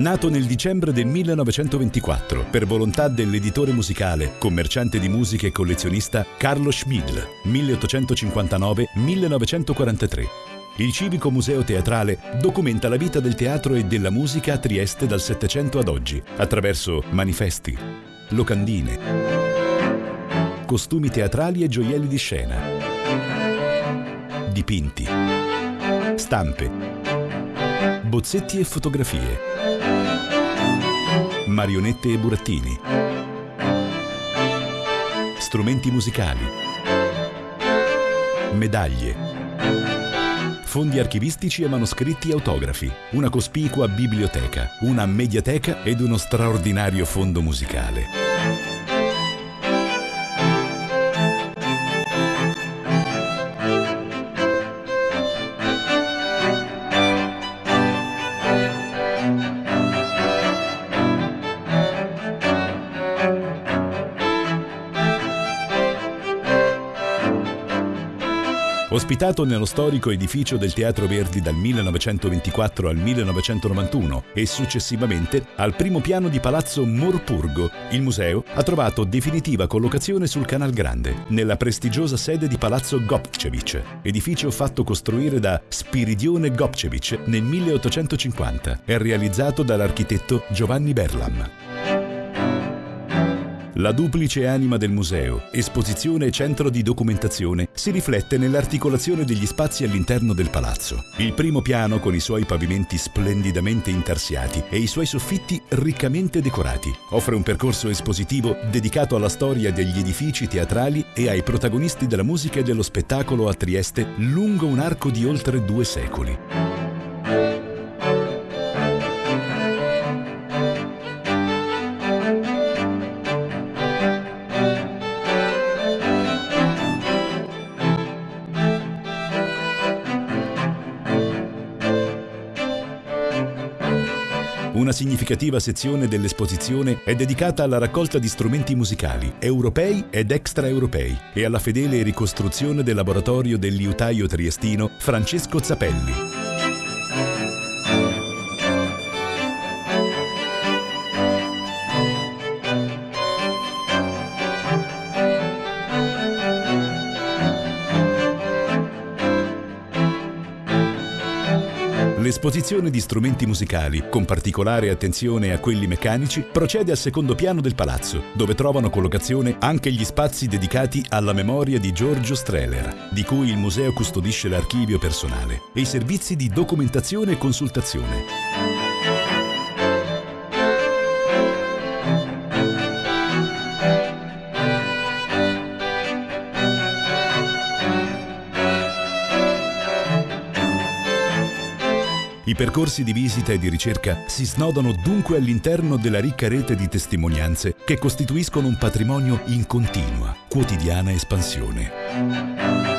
Nato nel dicembre del 1924 per volontà dell'editore musicale, commerciante di musica e collezionista Carlo Schmidl, 1859-1943. Il Civico Museo Teatrale documenta la vita del teatro e della musica a Trieste dal Settecento ad oggi, attraverso manifesti, locandine, costumi teatrali e gioielli di scena, dipinti, stampe, bozzetti e fotografie, marionette e burattini, strumenti musicali, medaglie, fondi archivistici e manoscritti autografi, una cospicua biblioteca, una mediateca ed uno straordinario fondo musicale. Ospitato nello storico edificio del Teatro Verdi dal 1924 al 1991 e successivamente al primo piano di Palazzo Morpurgo, il museo ha trovato definitiva collocazione sul Canal Grande, nella prestigiosa sede di Palazzo Gopcevic, edificio fatto costruire da Spiridione Gopcevic nel 1850 e realizzato dall'architetto Giovanni Berlam. La duplice anima del museo, esposizione e centro di documentazione, si riflette nell'articolazione degli spazi all'interno del palazzo. Il primo piano, con i suoi pavimenti splendidamente intarsiati e i suoi soffitti riccamente decorati, offre un percorso espositivo dedicato alla storia degli edifici teatrali e ai protagonisti della musica e dello spettacolo a Trieste lungo un arco di oltre due secoli. Una significativa sezione dell'esposizione è dedicata alla raccolta di strumenti musicali europei ed extraeuropei e alla fedele ricostruzione del laboratorio del liutaio triestino Francesco Zappelli. L'esposizione di strumenti musicali, con particolare attenzione a quelli meccanici, procede al secondo piano del palazzo, dove trovano collocazione anche gli spazi dedicati alla memoria di Giorgio Strehler, di cui il museo custodisce l'archivio personale, e i servizi di documentazione e consultazione. I percorsi di visita e di ricerca si snodano dunque all'interno della ricca rete di testimonianze che costituiscono un patrimonio in continua, quotidiana espansione.